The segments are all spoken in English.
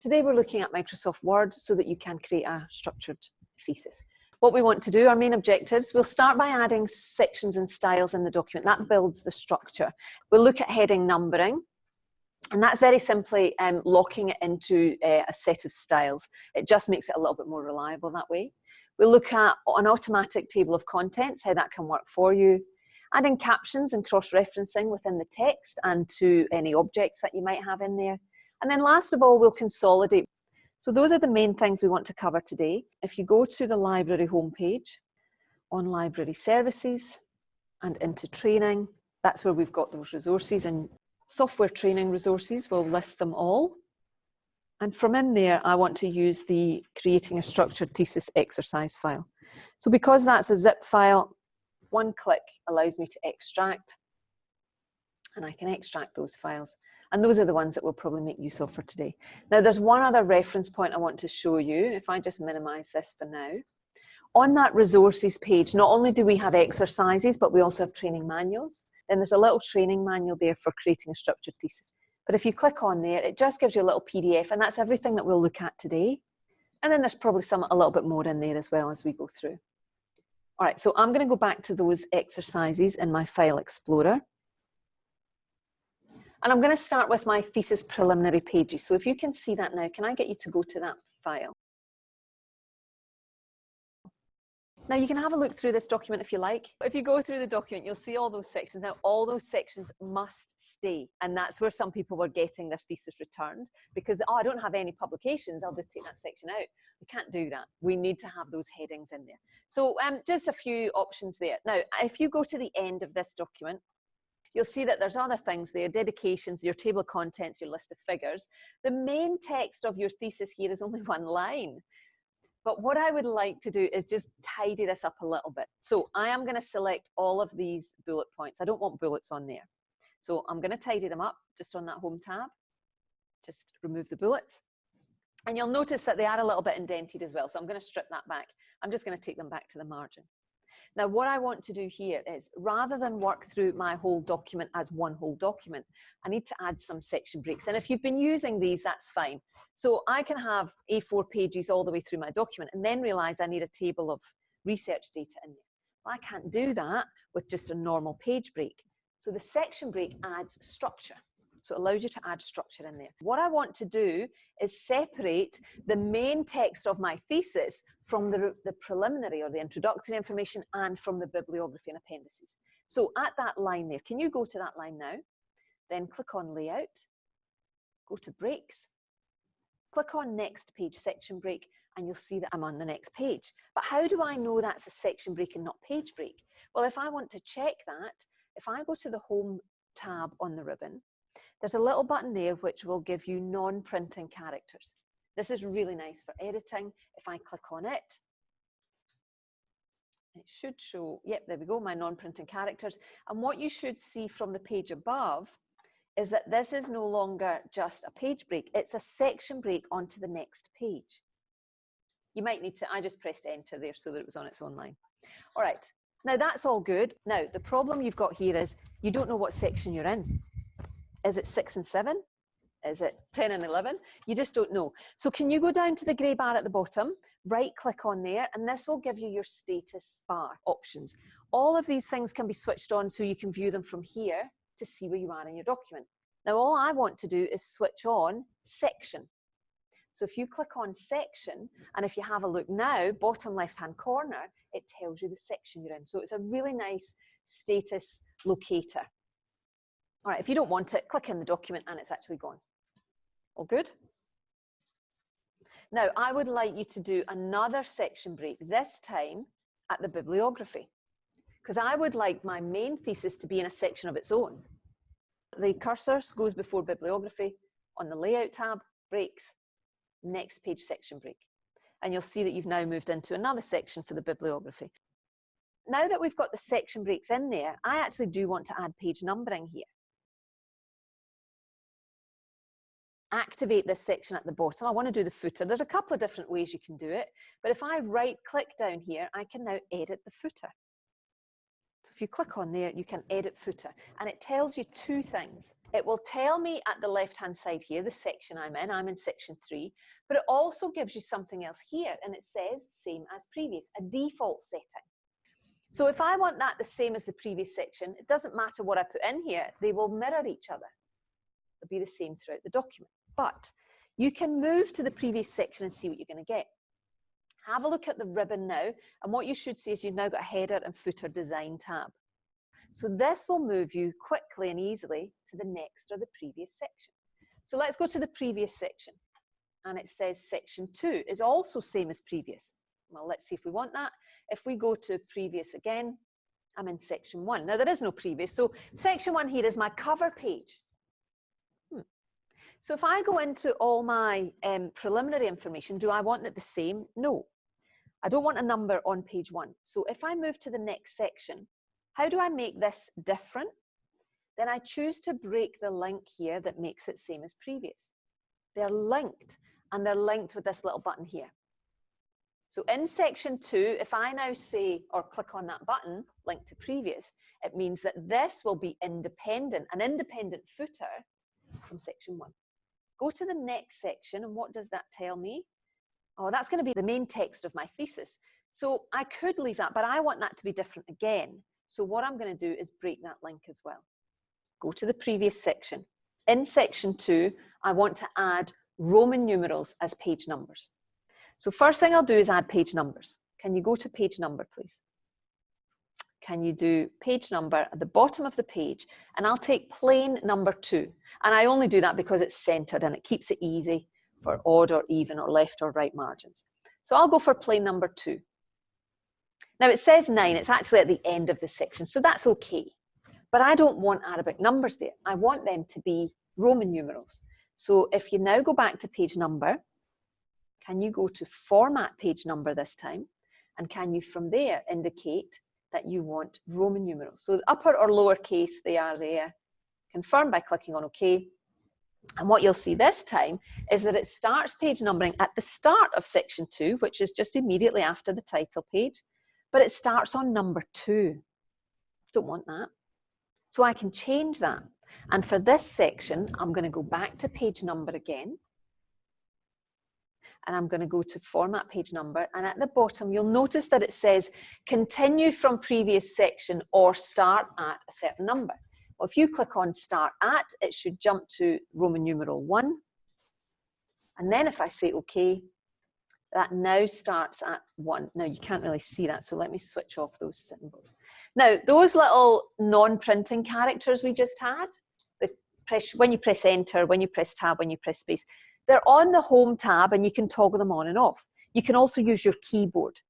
Today we're looking at Microsoft Word so that you can create a structured thesis. What we want to do, our main objectives, we'll start by adding sections and styles in the document. That builds the structure. We'll look at heading numbering, and that's very simply um, locking it into uh, a set of styles. It just makes it a little bit more reliable that way. We'll look at an automatic table of contents, how that can work for you. Adding captions and cross-referencing within the text and to any objects that you might have in there. And then last of all, we'll consolidate. So those are the main things we want to cover today. If you go to the library homepage, on library services and into training, that's where we've got those resources and software training resources, we'll list them all. And from in there, I want to use the creating a structured thesis exercise file. So because that's a zip file, one click allows me to extract and I can extract those files. And those are the ones that we'll probably make use of for today. Now there's one other reference point I want to show you, if I just minimize this for now. On that resources page, not only do we have exercises, but we also have training manuals. Then there's a little training manual there for creating a structured thesis. But if you click on there, it just gives you a little PDF and that's everything that we'll look at today. And then there's probably some a little bit more in there as well as we go through. All right, so I'm gonna go back to those exercises in my file explorer. And I'm going to start with my thesis preliminary pages. So if you can see that now, can I get you to go to that file? Now you can have a look through this document if you like. If you go through the document, you'll see all those sections. Now all those sections must stay. And that's where some people were getting their thesis returned because, oh, I don't have any publications. I'll just take that section out. We can't do that. We need to have those headings in there. So um, just a few options there. Now, if you go to the end of this document, you'll see that there's other things there, dedications, your table of contents, your list of figures. The main text of your thesis here is only one line. But what I would like to do is just tidy this up a little bit. So I am gonna select all of these bullet points. I don't want bullets on there. So I'm gonna tidy them up just on that home tab. Just remove the bullets. And you'll notice that they are a little bit indented as well. So I'm gonna strip that back. I'm just gonna take them back to the margin. Now, what I want to do here is rather than work through my whole document as one whole document, I need to add some section breaks. And if you've been using these, that's fine. So I can have A4 pages all the way through my document and then realize I need a table of research data in there. Well, I can't do that with just a normal page break. So the section break adds structure. So it allows you to add structure in there. What I want to do is separate the main text of my thesis from the, the preliminary or the introductory information and from the bibliography and appendices. So at that line there, can you go to that line now? Then click on layout, go to breaks, click on next page section break, and you'll see that I'm on the next page. But how do I know that's a section break and not page break? Well, if I want to check that, if I go to the home tab on the ribbon, there's a little button there which will give you non-printing characters. This is really nice for editing. If I click on it, it should show, yep, there we go, my non-printing characters. And what you should see from the page above is that this is no longer just a page break, it's a section break onto the next page. You might need to, I just pressed enter there so that it was on its own line. All right, now that's all good. Now, the problem you've got here is you don't know what section you're in. Is it six and seven? Is it 10 and 11? You just don't know. So can you go down to the grey bar at the bottom, right click on there, and this will give you your status bar options. All of these things can be switched on so you can view them from here to see where you are in your document. Now all I want to do is switch on section. So if you click on section, and if you have a look now, bottom left-hand corner, it tells you the section you're in. So it's a really nice status locator. All right, if you don't want it, click in the document and it's actually gone. All good? Now, I would like you to do another section break, this time at the bibliography, because I would like my main thesis to be in a section of its own. The cursor goes before bibliography on the layout tab, breaks, next page section break. And you'll see that you've now moved into another section for the bibliography. Now that we've got the section breaks in there, I actually do want to add page numbering here. Activate this section at the bottom. I want to do the footer. There's a couple of different ways you can do it, but if I right click down here, I can now edit the footer. So if you click on there, you can edit footer and it tells you two things. it will tell me at the left hand side here, the section I'm in, I'm in section three, but it also gives you something else here and it says same as previous, a default setting. So if I want that the same as the previous section, it doesn't matter what I put in here, they will mirror each other. They'll be the same throughout the document. But you can move to the previous section and see what you're going to get. Have a look at the ribbon now, and what you should see is you've now got a header and footer design tab. So this will move you quickly and easily to the next or the previous section. So let's go to the previous section. And it says section two is also same as previous. Well, let's see if we want that. If we go to previous again, I'm in section one. Now there is no previous. So section one here is my cover page. So if I go into all my um, preliminary information, do I want it the same? No. I don't want a number on page one. So if I move to the next section, how do I make this different? Then I choose to break the link here that makes it same as previous. They're linked and they're linked with this little button here. So in section two, if I now say or click on that button, link to previous, it means that this will be independent, an independent footer from section one. Go to the next section and what does that tell me? Oh, that's going to be the main text of my thesis. So I could leave that, but I want that to be different again. So what I'm going to do is break that link as well. Go to the previous section. In section two, I want to add Roman numerals as page numbers. So first thing I'll do is add page numbers. Can you go to page number, please? Can you do page number at the bottom of the page? And I'll take plain number two. And I only do that because it's centered and it keeps it easy for odd or even or left or right margins. So I'll go for plain number two. Now it says nine, it's actually at the end of the section, so that's okay. But I don't want Arabic numbers there. I want them to be Roman numerals. So if you now go back to page number, can you go to format page number this time? And can you from there indicate that you want Roman numerals? So upper or lower case, they are there. Confirm by clicking on OK. And what you'll see this time is that it starts page numbering at the start of section two, which is just immediately after the title page but it starts on number two. Don't want that. So I can change that. And for this section, I'm going to go back to page number again. And I'm going to go to format page number. And at the bottom, you'll notice that it says continue from previous section or start at a certain number. Well, if you click on start at, it should jump to Roman numeral one. And then if I say okay, that now starts at one. Now you can't really see that, so let me switch off those symbols. Now, those little non-printing characters we just had, when you press enter, when you press tab, when you press space, they're on the home tab and you can toggle them on and off. You can also use your keyboard.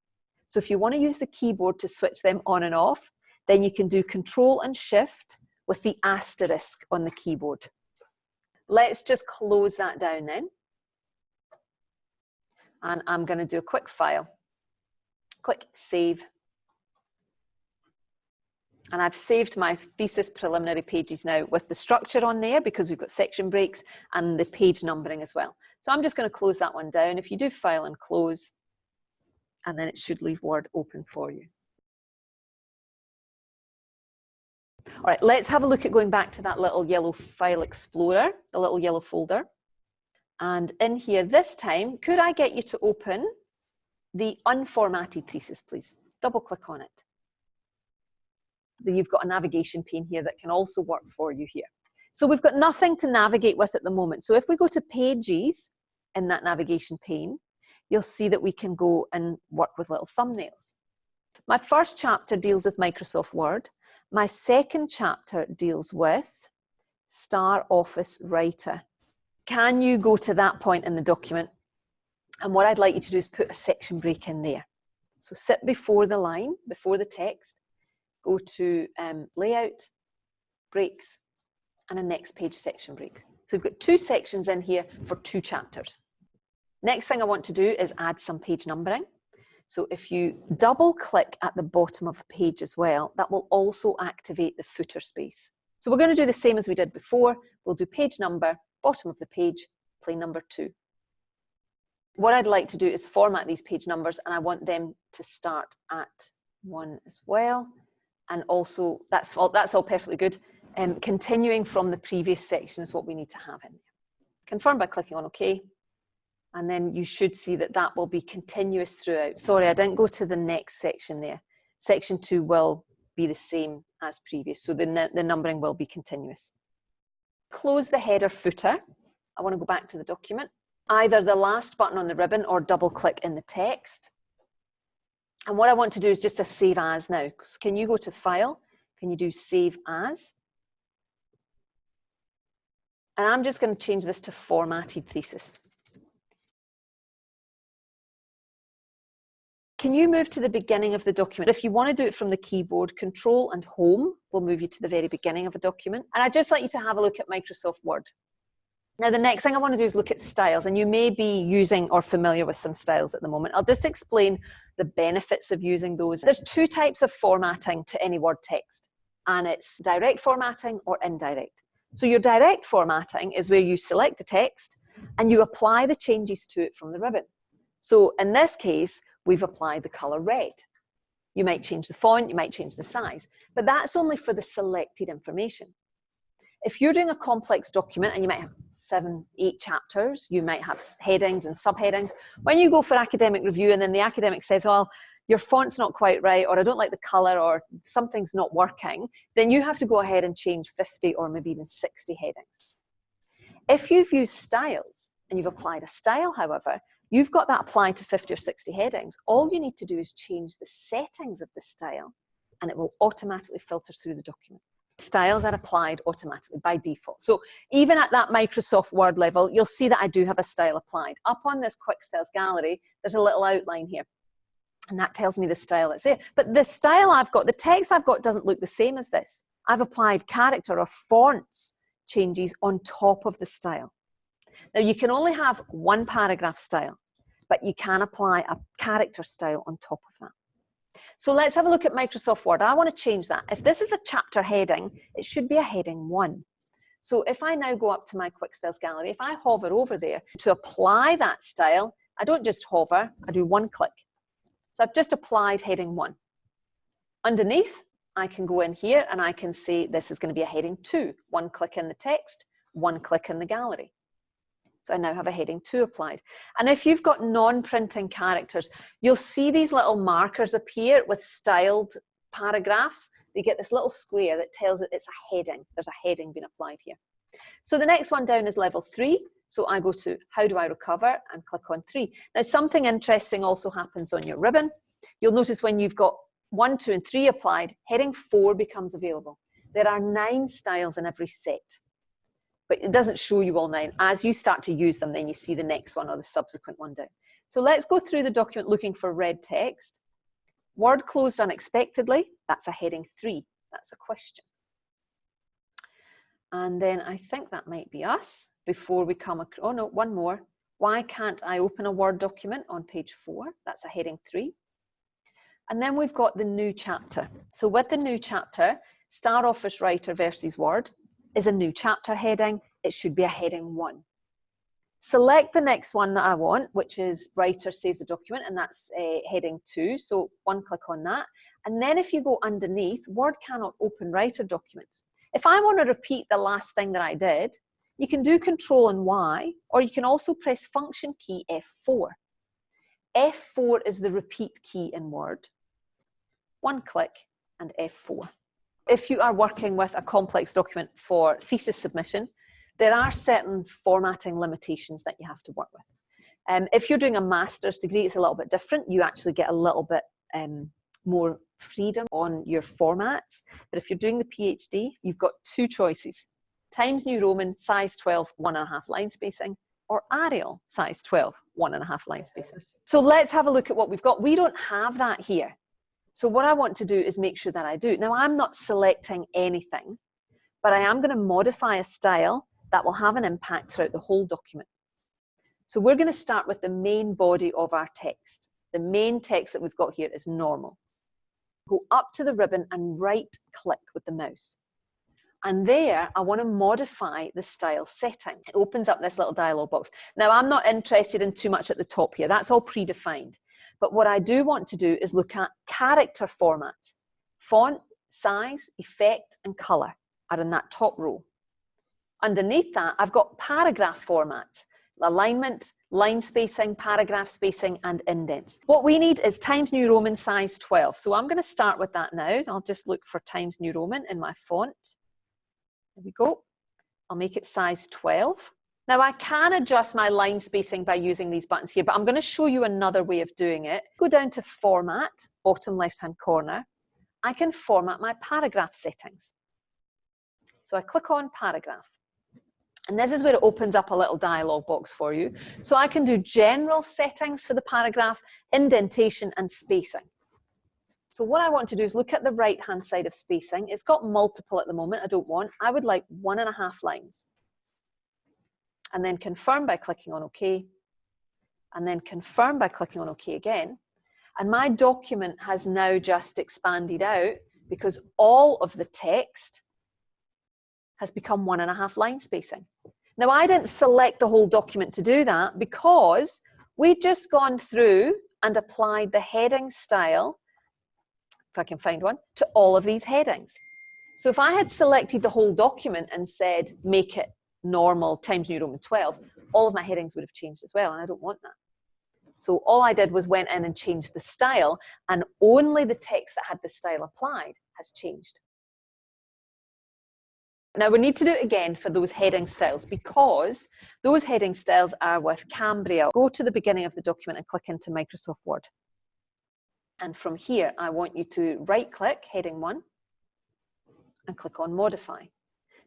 So if you want to use the keyboard to switch them on and off, then you can do control and shift with the asterisk on the keyboard. Let's just close that down then and I'm going to do a quick file, quick save. And I've saved my thesis preliminary pages now with the structure on there because we've got section breaks and the page numbering as well. So I'm just going to close that one down. If you do file and close, and then it should leave Word open for you. All right, let's have a look at going back to that little yellow file explorer, the little yellow folder. And in here this time, could I get you to open the unformatted thesis, please? Double click on it. You've got a navigation pane here that can also work for you here. So we've got nothing to navigate with at the moment. So if we go to pages in that navigation pane, you'll see that we can go and work with little thumbnails. My first chapter deals with Microsoft Word. My second chapter deals with Star Office Writer. Can you go to that point in the document? And what I'd like you to do is put a section break in there. So sit before the line, before the text, go to um, layout, breaks, and a next page section break. So we've got two sections in here for two chapters. Next thing I want to do is add some page numbering. So if you double click at the bottom of the page as well, that will also activate the footer space. So we're going to do the same as we did before. We'll do page number, bottom of the page, plain number two. What I'd like to do is format these page numbers and I want them to start at one as well. And also, that's all, that's all perfectly good. Um, continuing from the previous section is what we need to have in there. Confirm by clicking on OK. And then you should see that that will be continuous throughout. Sorry, I didn't go to the next section there. Section two will be the same as previous. So the, the numbering will be continuous. Close the header footer. I want to go back to the document. Either the last button on the ribbon or double click in the text. And what I want to do is just a save as now. Can you go to file? Can you do save as? And I'm just going to change this to formatted thesis. Can you move to the beginning of the document? If you want to do it from the keyboard, Control and Home will move you to the very beginning of a document. And I'd just like you to have a look at Microsoft Word. Now, the next thing I want to do is look at styles, and you may be using or familiar with some styles at the moment. I'll just explain the benefits of using those. There's two types of formatting to any Word text, and it's direct formatting or indirect. So your direct formatting is where you select the text and you apply the changes to it from the ribbon. So in this case, we've applied the color red. You might change the font, you might change the size, but that's only for the selected information. If you're doing a complex document and you might have seven, eight chapters, you might have headings and subheadings. When you go for academic review and then the academic says, well, your font's not quite right, or I don't like the color, or something's not working, then you have to go ahead and change 50 or maybe even 60 headings. If you've used styles and you've applied a style, however, you've got that applied to 50 or 60 headings. All you need to do is change the settings of the style and it will automatically filter through the document. Styles are applied automatically by default. So even at that Microsoft Word level, you'll see that I do have a style applied. Up on this Quick Styles gallery, there's a little outline here. And that tells me the style that's there. But the style I've got, the text I've got doesn't look the same as this. I've applied character or fonts changes on top of the style. Now you can only have one paragraph style, but you can apply a character style on top of that. So let's have a look at Microsoft Word. I want to change that. If this is a chapter heading, it should be a heading one. So if I now go up to my Quick Styles gallery, if I hover over there to apply that style, I don't just hover, I do one click. So I've just applied heading one. Underneath, I can go in here and I can say this is going to be a heading two. One click in the text, one click in the gallery. So I now have a heading two applied. And if you've got non-printing characters, you'll see these little markers appear with styled paragraphs. You get this little square that tells it it's a heading. There's a heading being applied here. So the next one down is level three. So I go to how do I recover and click on three. Now something interesting also happens on your ribbon. You'll notice when you've got one, two and three applied, heading four becomes available. There are nine styles in every set but it doesn't show you all nine. As you start to use them, then you see the next one or the subsequent one down. So let's go through the document looking for red text. Word closed unexpectedly, that's a heading three, that's a question. And then I think that might be us before we come, oh no, one more. Why can't I open a Word document on page four? That's a heading three. And then we've got the new chapter. So with the new chapter, Star Office Writer versus Word, is a new chapter heading. It should be a heading one. Select the next one that I want, which is writer saves a document, and that's uh, heading two. So one click on that. And then if you go underneath, Word cannot open writer documents. If I want to repeat the last thing that I did, you can do Control and Y, or you can also press Function key F4. F4 is the repeat key in Word. One click and F4 if you are working with a complex document for thesis submission, there are certain formatting limitations that you have to work with. Um, if you're doing a master's degree, it's a little bit different. You actually get a little bit um, more freedom on your formats. But if you're doing the PhD, you've got two choices. Times New Roman, size 12, one and a half line spacing, or Arial, size 12, one and a half line spacing. So let's have a look at what we've got. We don't have that here. So what I want to do is make sure that I do. Now I'm not selecting anything, but I am going to modify a style that will have an impact throughout the whole document. So we're going to start with the main body of our text. The main text that we've got here is normal. Go up to the ribbon and right click with the mouse. And there, I want to modify the style setting. It opens up this little dialog box. Now, I'm not interested in too much at the top here. That's all predefined. But what I do want to do is look at character formats, font, size, effect, and color. are in that top row. Underneath that, I've got paragraph format, alignment, line spacing, paragraph spacing, and indents. What we need is Times New Roman size 12. So I'm going to start with that now. I'll just look for Times New Roman in my font. There we go. I'll make it size 12. Now I can adjust my line spacing by using these buttons here, but I'm going to show you another way of doing it. Go down to Format, bottom left-hand corner. I can format my paragraph settings. So I click on Paragraph. And this is where it opens up a little dialog box for you. So I can do general settings for the paragraph, indentation and spacing. So what I want to do is look at the right hand side of spacing. It's got multiple at the moment, I don't want. I would like one and a half lines. And then confirm by clicking on OK. And then confirm by clicking on OK again. And my document has now just expanded out because all of the text has become one and a half line spacing. Now I didn't select the whole document to do that because we'd just gone through and applied the heading style, if I can find one, to all of these headings. So if I had selected the whole document and said, make it normal Times New Roman 12, all of my headings would have changed as well, and I don't want that. So all I did was went in and changed the style, and only the text that had the style applied has changed. Now we need to do it again for those heading styles because those heading styles are with Cambria. Go to the beginning of the document and click into Microsoft Word. And from here, I want you to right click heading one and click on modify.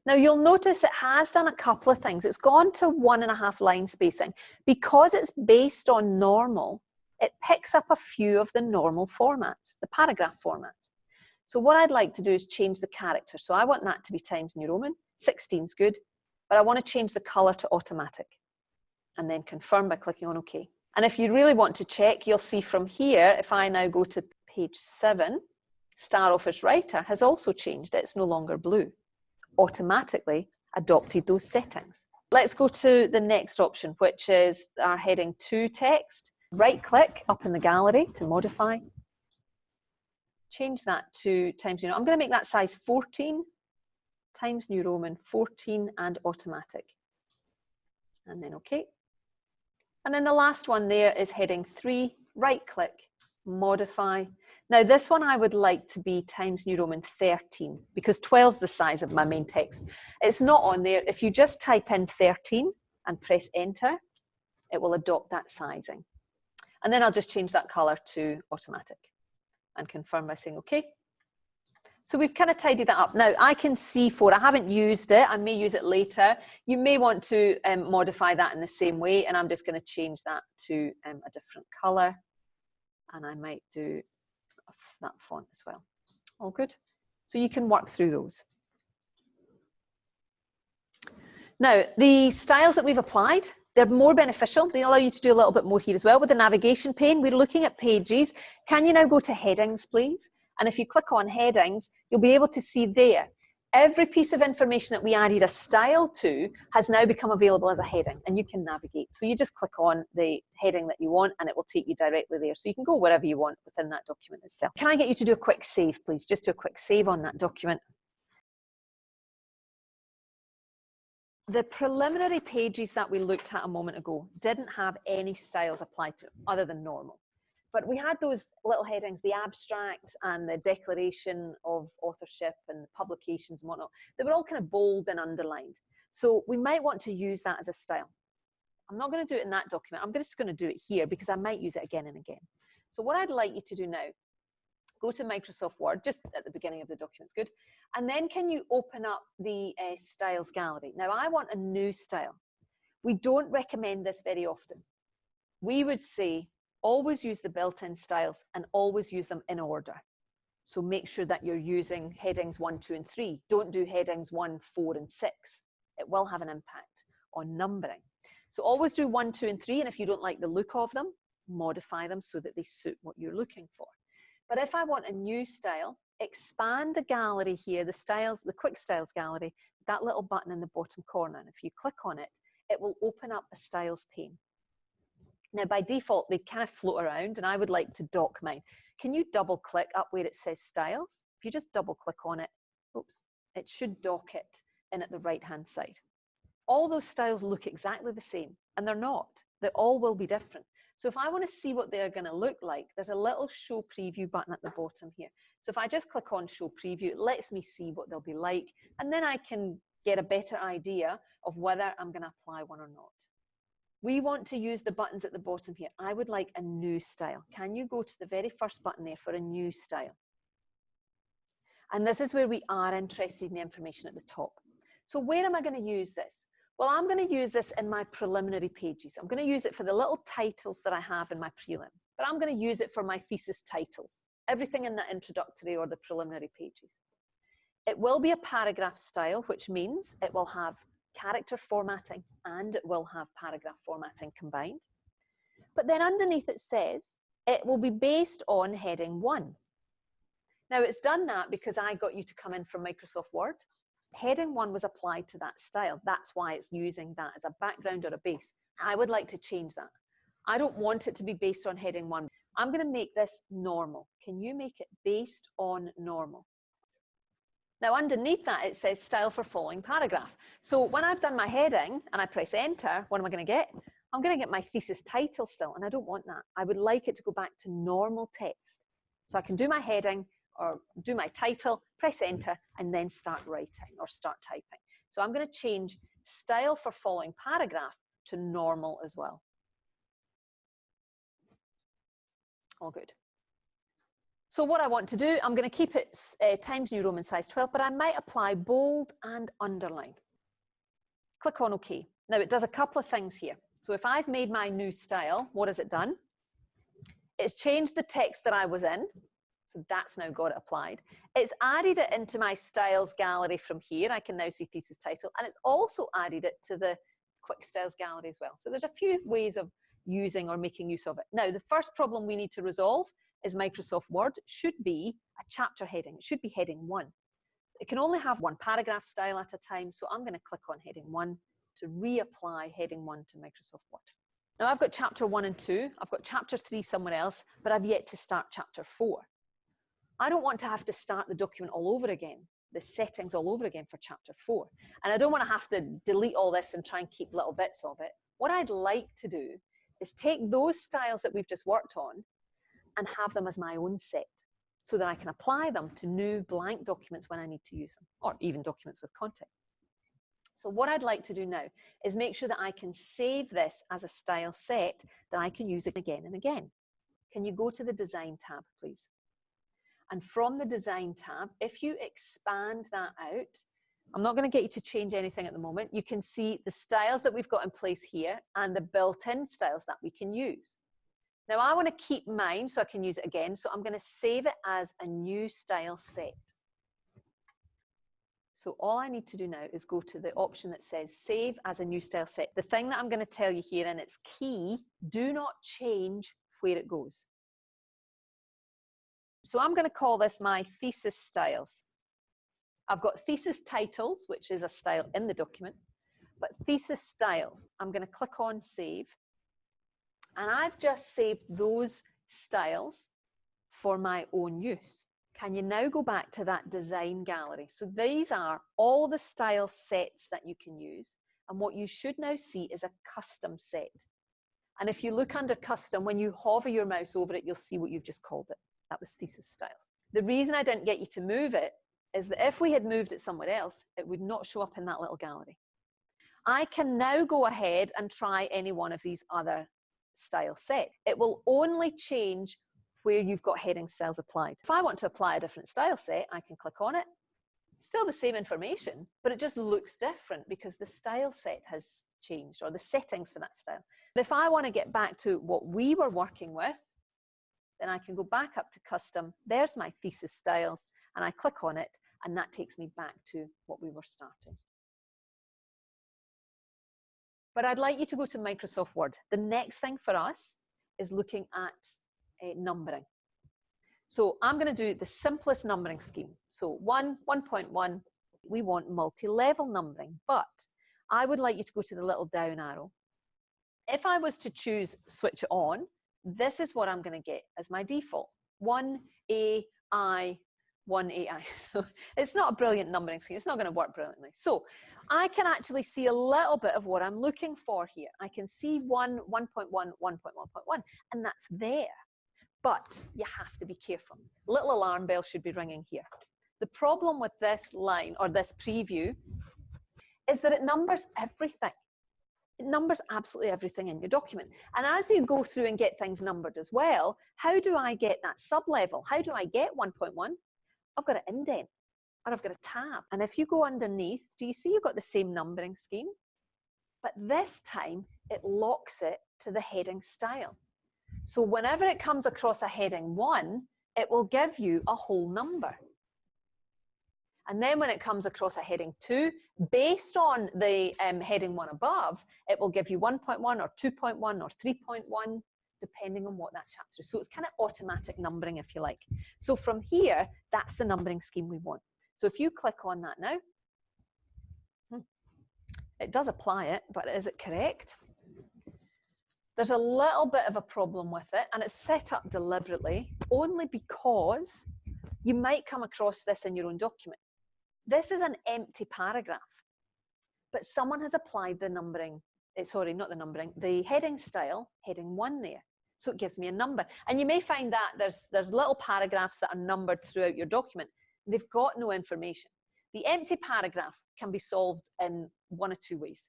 Now you'll notice it has done a couple of things. It's gone to one and a half line spacing. Because it's based on normal, it picks up a few of the normal formats, the paragraph formats. So what I'd like to do is change the character. So I want that to be Times New Roman. 16 is good, but I want to change the color to automatic and then confirm by clicking on OK. And if you really want to check, you'll see from here, if I now go to page seven, Star Office Writer has also changed. It's no longer blue. Automatically adopted those settings. Let's go to the next option, which is our heading two text. Right click up in the gallery to modify change that to Times New Roman. I'm going to make that size 14 Times New Roman 14 and automatic. And then OK. And then the last one there is heading 3, right click, modify. Now this one I would like to be Times New Roman 13 because 12 is the size of my main text. It's not on there. If you just type in 13 and press enter, it will adopt that sizing. And then I'll just change that color to automatic and confirm by saying okay. So we've kind of tidied that up. Now I can see for, I haven't used it, I may use it later. You may want to um, modify that in the same way and I'm just gonna change that to um, a different color and I might do that font as well. All good? So you can work through those. Now, the styles that we've applied, they're more beneficial. They allow you to do a little bit more here as well. With the navigation pane, we're looking at pages. Can you now go to headings, please? And if you click on headings, you'll be able to see there. Every piece of information that we added a style to has now become available as a heading and you can navigate. So you just click on the heading that you want and it will take you directly there. So you can go wherever you want within that document itself. Can I get you to do a quick save, please? Just do a quick save on that document. The preliminary pages that we looked at a moment ago didn't have any styles applied to other than normal. But we had those little headings, the abstract and the declaration of authorship and publications and whatnot. They were all kind of bold and underlined. So we might want to use that as a style. I'm not going to do it in that document. I'm just going to do it here because I might use it again and again. So what I'd like you to do now go to Microsoft Word, just at the beginning of the document's good. And then can you open up the uh, styles gallery? Now I want a new style. We don't recommend this very often. We would say always use the built-in styles and always use them in order. So make sure that you're using headings one, two, and three. Don't do headings one, four, and six. It will have an impact on numbering. So always do one, two, and three. And if you don't like the look of them, modify them so that they suit what you're looking for. But if I want a new style, expand the gallery here, the styles, the quick styles gallery, that little button in the bottom corner. And if you click on it, it will open up a styles pane. Now by default, they kind of float around and I would like to dock mine. Can you double click up where it says styles? If you just double click on it, oops, it should dock it in at the right hand side. All those styles look exactly the same and they're not. They all will be different. So if I want to see what they're going to look like, there's a little show preview button at the bottom here. So if I just click on show preview, it lets me see what they'll be like. And then I can get a better idea of whether I'm going to apply one or not. We want to use the buttons at the bottom here. I would like a new style. Can you go to the very first button there for a new style? And this is where we are interested in the information at the top. So where am I going to use this? Well, I'm going to use this in my preliminary pages. I'm going to use it for the little titles that I have in my prelim, but I'm going to use it for my thesis titles, everything in the introductory or the preliminary pages. It will be a paragraph style, which means it will have character formatting and it will have paragraph formatting combined. But then underneath it says it will be based on heading one. Now it's done that because I got you to come in from Microsoft Word. Heading one was applied to that style. That's why it's using that as a background or a base. I would like to change that. I don't want it to be based on heading one. I'm going to make this normal. Can you make it based on normal? Now underneath that, it says style for following paragraph. So when I've done my heading and I press enter, what am I gonna get? I'm gonna get my thesis title still, and I don't want that. I would like it to go back to normal text. So I can do my heading or do my title, press enter, and then start writing or start typing. So I'm gonna change style for following paragraph to normal as well. All good. So what I want to do, I'm going to keep it uh, Times New Roman size 12, but I might apply bold and underline. Click on OK. Now it does a couple of things here. So if I've made my new style, what has it done? It's changed the text that I was in. So that's now got it applied. It's added it into my styles gallery from here. I can now see thesis title. And it's also added it to the quick styles gallery as well. So there's a few ways of using or making use of it. Now, the first problem we need to resolve is Microsoft Word should be a chapter heading. It should be heading one. It can only have one paragraph style at a time, so I'm going to click on heading one to reapply heading one to Microsoft Word. Now I've got chapter one and two, I've got chapter three somewhere else, but I've yet to start chapter four. I don't want to have to start the document all over again, the settings all over again for chapter four. And I don't want to have to delete all this and try and keep little bits of it. What I'd like to do is take those styles that we've just worked on and have them as my own set so that I can apply them to new blank documents when I need to use them, or even documents with content. So what I'd like to do now is make sure that I can save this as a style set that I can use again and again. Can you go to the design tab, please? And from the design tab, if you expand that out, I'm not going to get you to change anything at the moment. You can see the styles that we've got in place here and the built-in styles that we can use. Now I want to keep mine so I can use it again. So I'm going to save it as a new style set. So all I need to do now is go to the option that says save as a new style set. The thing that I'm going to tell you here, and it's key, do not change where it goes. So I'm going to call this my thesis styles. I've got thesis titles, which is a style in the document, but thesis styles, I'm going to click on save. And I've just saved those styles for my own use. Can you now go back to that design gallery? So these are all the style sets that you can use. And what you should now see is a custom set. And if you look under custom, when you hover your mouse over it, you'll see what you've just called it. That was thesis styles. The reason I didn't get you to move it is that if we had moved it somewhere else, it would not show up in that little gallery. I can now go ahead and try any one of these other style set. It will only change where you've got heading styles applied. If I want to apply a different style set, I can click on it. Still the same information, but it just looks different because the style set has changed or the settings for that style. But if I want to get back to what we were working with, then I can go back up to custom. There's my thesis styles and I click on it and that takes me back to what we were starting. But I'd like you to go to Microsoft Word. The next thing for us is looking at uh, numbering. So I'm going to do the simplest numbering scheme. So 1, 1.1, we want multi-level numbering, but I would like you to go to the little down arrow. If I was to choose switch on, this is what I'm going to get as my default. 1, A, I, 1AI. So it's not a brilliant numbering scheme. It's not going to work brilliantly. So I can actually see a little bit of what I'm looking for here. I can see 1, 1.1, 1.1.1, and that's there. But you have to be careful. Little alarm bell should be ringing here. The problem with this line or this preview is that it numbers everything. It numbers absolutely everything in your document. And as you go through and get things numbered as well, how do I get that sub-level? How do I get 1.1? I've got an indent or I've got a tab. And if you go underneath, do you see you've got the same numbering scheme? But this time it locks it to the heading style. So whenever it comes across a heading one, it will give you a whole number. And then when it comes across a heading two, based on the um, heading one above, it will give you 1.1 or 2.1 or 3.1, depending on what that chapter is. So it's kind of automatic numbering, if you like. So from here, that's the numbering scheme we want. So if you click on that now, hmm, it does apply it, but is it correct? There's a little bit of a problem with it, and it's set up deliberately only because you might come across this in your own document. This is an empty paragraph, but someone has applied the numbering, eh, sorry, not the numbering, the heading style, heading one there. So it gives me a number. And you may find that there's, there's little paragraphs that are numbered throughout your document. They've got no information. The empty paragraph can be solved in one or two ways.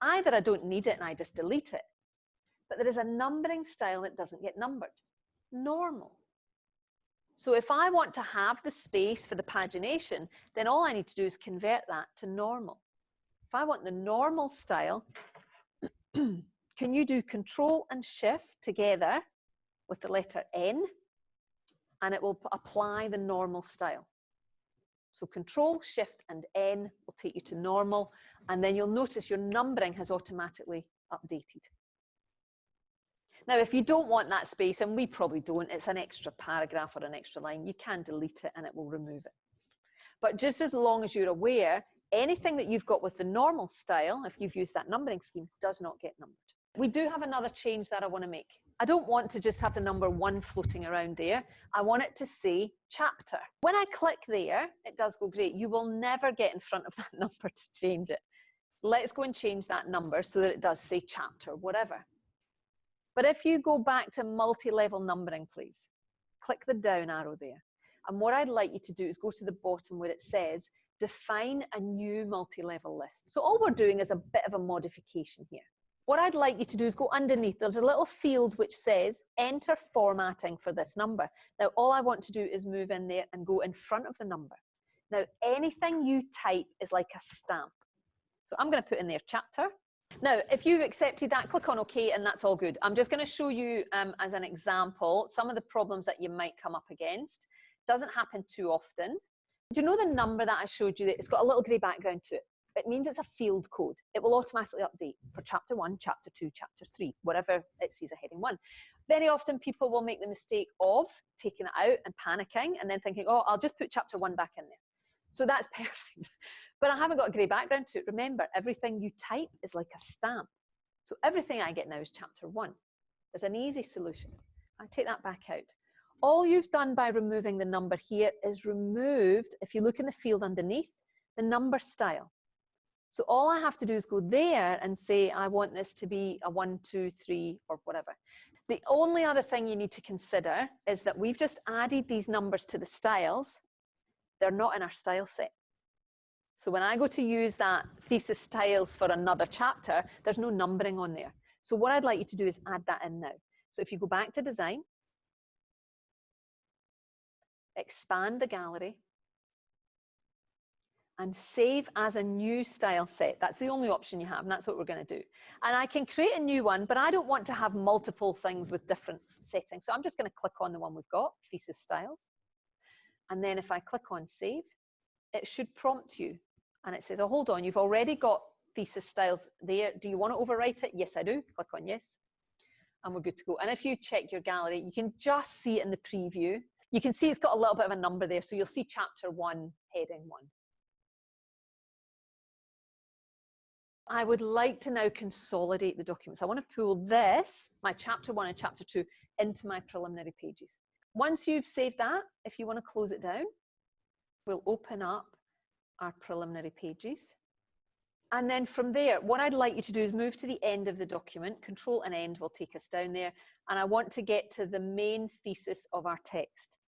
Either I don't need it and I just delete it, but there is a numbering style that doesn't get numbered. Normal. So if I want to have the space for the pagination, then all I need to do is convert that to normal. If I want the normal style, can you do control and shift together with the letter N and it will apply the normal style. So control, shift and N will take you to normal and then you'll notice your numbering has automatically updated. Now, if you don't want that space, and we probably don't, it's an extra paragraph or an extra line, you can delete it and it will remove it. But just as long as you're aware, anything that you've got with the normal style, if you've used that numbering scheme, does not get numbered. We do have another change that I want to make. I don't want to just have the number one floating around there. I want it to say chapter. When I click there, it does go great. You will never get in front of that number to change it. Let's go and change that number so that it does say chapter, whatever. But if you go back to multi-level numbering, please, click the down arrow there. And what I'd like you to do is go to the bottom where it says, define a new multi-level list. So all we're doing is a bit of a modification here. What I'd like you to do is go underneath. There's a little field which says enter formatting for this number. Now, all I want to do is move in there and go in front of the number. Now, anything you type is like a stamp. So I'm going to put in there chapter. Now, if you've accepted that, click on OK and that's all good. I'm just going to show you um, as an example some of the problems that you might come up against. Doesn't happen too often. Do you know the number that I showed you? It's got a little grey background to it. It means it's a field code. It will automatically update for chapter one, chapter two, chapter three, whatever it sees a heading one. Very often people will make the mistake of taking it out and panicking and then thinking, oh, I'll just put chapter one back in there. So that's perfect. But I haven't got a grey background to it. Remember, everything you type is like a stamp. So everything I get now is chapter one. There's an easy solution. I take that back out. All you've done by removing the number here is removed, if you look in the field underneath, the number style. So all I have to do is go there and say, I want this to be a one, two, three, or whatever. The only other thing you need to consider is that we've just added these numbers to the styles. They're not in our style set. So when I go to use that thesis styles for another chapter, there's no numbering on there. So what I'd like you to do is add that in now. So if you go back to design, expand the gallery, and save as a new style set. That's the only option you have, and that's what we're going to do. And I can create a new one, but I don't want to have multiple things with different settings. So I'm just going to click on the one we've got, Thesis Styles. And then if I click on Save, it should prompt you and it says, oh, hold on, you've already got thesis styles there. Do you want to overwrite it? Yes, I do. Click on yes. And we're good to go. And if you check your gallery, you can just see it in the preview. You can see it's got a little bit of a number there. So you'll see chapter one, heading one. I would like to now consolidate the documents. I want to pull this, my chapter one and chapter two, into my preliminary pages. Once you've saved that, if you want to close it down, We'll open up our preliminary pages. And then from there, what I'd like you to do is move to the end of the document. Control and end will take us down there. And I want to get to the main thesis of our text.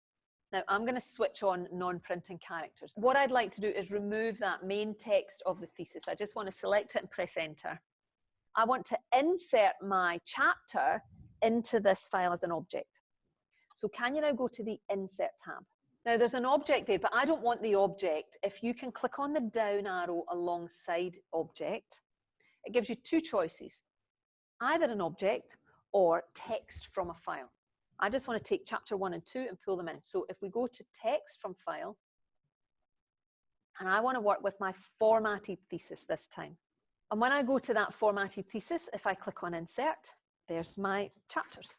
Now I'm going to switch on non-printing characters. What I'd like to do is remove that main text of the thesis. I just want to select it and press enter. I want to insert my chapter into this file as an object. So can you now go to the insert tab? Now there's an object there, but I don't want the object. If you can click on the down arrow alongside object, it gives you two choices, either an object or text from a file. I just want to take chapter one and two and pull them in. So if we go to text from file, and I want to work with my formatted thesis this time. And when I go to that formatted thesis, if I click on insert, there's my chapters.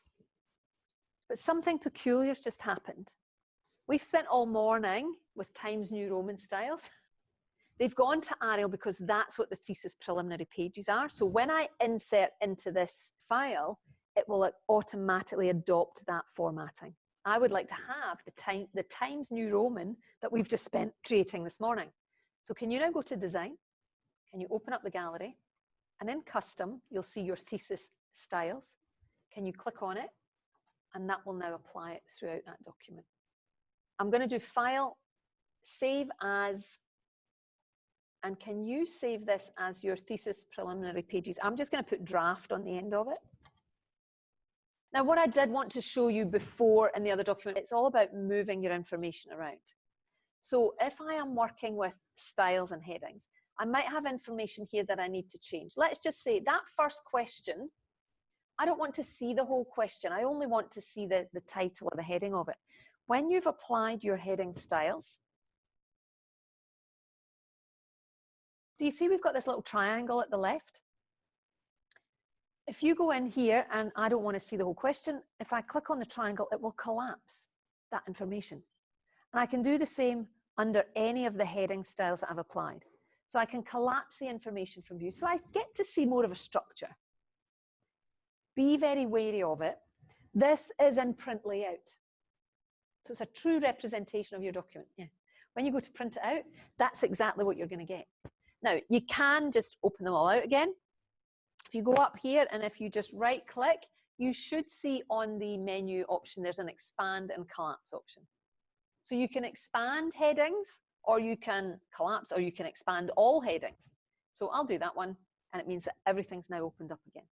But something peculiar's just happened. We've spent all morning with Times New Roman styles. They've gone to Arial because that's what the thesis preliminary pages are. So when I insert into this file, it will automatically adopt that formatting. I would like to have the, time, the Times New Roman that we've just spent creating this morning. So can you now go to design? Can you open up the gallery? And in custom, you'll see your thesis styles. Can you click on it? And that will now apply it throughout that document. I'm going to do file, save as, and can you save this as your thesis preliminary pages? I'm just going to put draft on the end of it. Now, what I did want to show you before in the other document, it's all about moving your information around. So if I am working with styles and headings, I might have information here that I need to change. Let's just say that first question, I don't want to see the whole question. I only want to see the, the title or the heading of it. When you've applied your heading styles, do you see we've got this little triangle at the left? If you go in here and I don't want to see the whole question, if I click on the triangle, it will collapse that information. And I can do the same under any of the heading styles that I've applied. So I can collapse the information from view. So I get to see more of a structure. Be very wary of it. This is in print layout. So it's a true representation of your document. Yeah. When you go to print it out, that's exactly what you're going to get. Now, you can just open them all out again. If you go up here and if you just right click, you should see on the menu option, there's an expand and collapse option. So you can expand headings or you can collapse or you can expand all headings. So I'll do that one and it means that everything's now opened up again.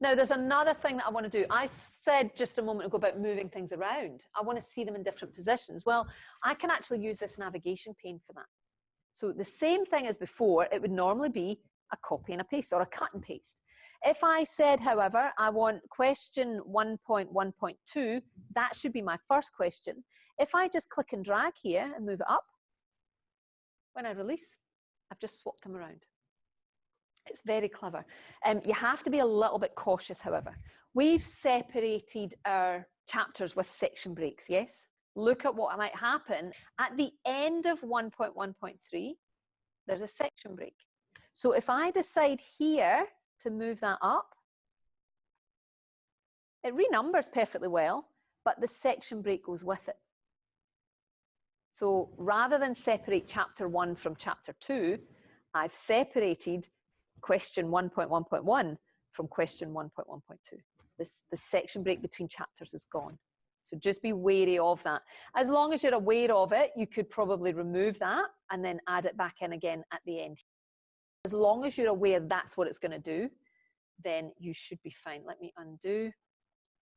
Now there's another thing that I want to do. I said just a moment ago about moving things around. I want to see them in different positions. Well, I can actually use this navigation pane for that. So the same thing as before, it would normally be a copy and a paste or a cut and paste. If I said, however, I want question 1.1.2, that should be my first question. If I just click and drag here and move it up, when I release, I've just swapped them around. It's very clever. Um, you have to be a little bit cautious, however. We've separated our chapters with section breaks, yes? Look at what might happen. At the end of 1.1.3, there's a section break. So if I decide here to move that up, it renumbers perfectly well, but the section break goes with it. So rather than separate chapter one from chapter two, I've separated question 1.1.1 from question 1.1.2. This the section break between chapters is gone. So just be wary of that. As long as you're aware of it, you could probably remove that and then add it back in again at the end as long as you're aware that's what it's going to do, then you should be fine. Let me undo.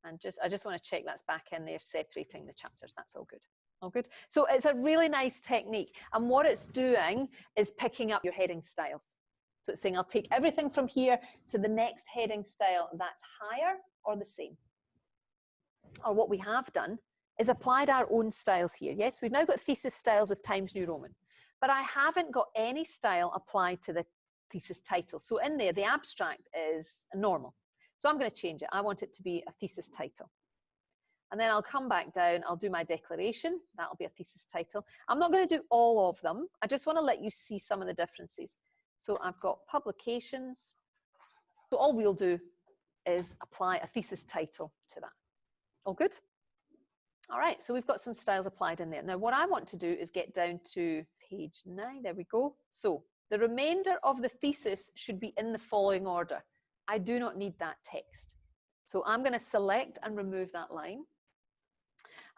And just, I just want to check that's back in there, separating the chapters. That's all good. All good. So it's a really nice technique. And what it's doing is picking up your heading styles. So it's saying, I'll take everything from here to the next heading style that's higher or the same. Or what we have done is applied our own styles here. Yes, we've now got thesis styles with Times New Roman but I haven't got any style applied to the thesis title. So in there, the abstract is normal. So I'm going to change it. I want it to be a thesis title. And then I'll come back down, I'll do my declaration. That'll be a thesis title. I'm not going to do all of them. I just want to let you see some of the differences. So I've got publications. So all we'll do is apply a thesis title to that. All good? All right, so we've got some styles applied in there. Now what I want to do is get down to page nine, there we go. So the remainder of the thesis should be in the following order. I do not need that text. So I'm gonna select and remove that line.